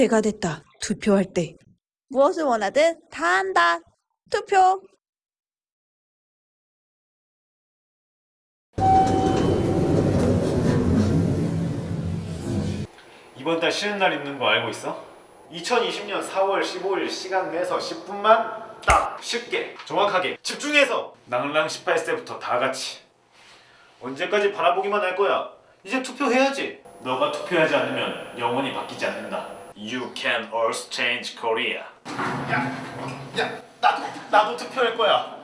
때가 됐다. 투표할 때. 무엇을 원하든 다 한다. 투표. 이번 달 쉬는 날 있는 거 알고 있어? 2020년 4월 15일 시간 내서 10분만 딱 쉽게 정확하게 집중해서 낭랑 18세부터 다 같이 언제까지 바라보기만 할 거야 이제 투표해야지 너가 투표하지 않으면 영원히 바뀌지 않는다 You can always change Korea 야, 야 나도 나도 투표할 거야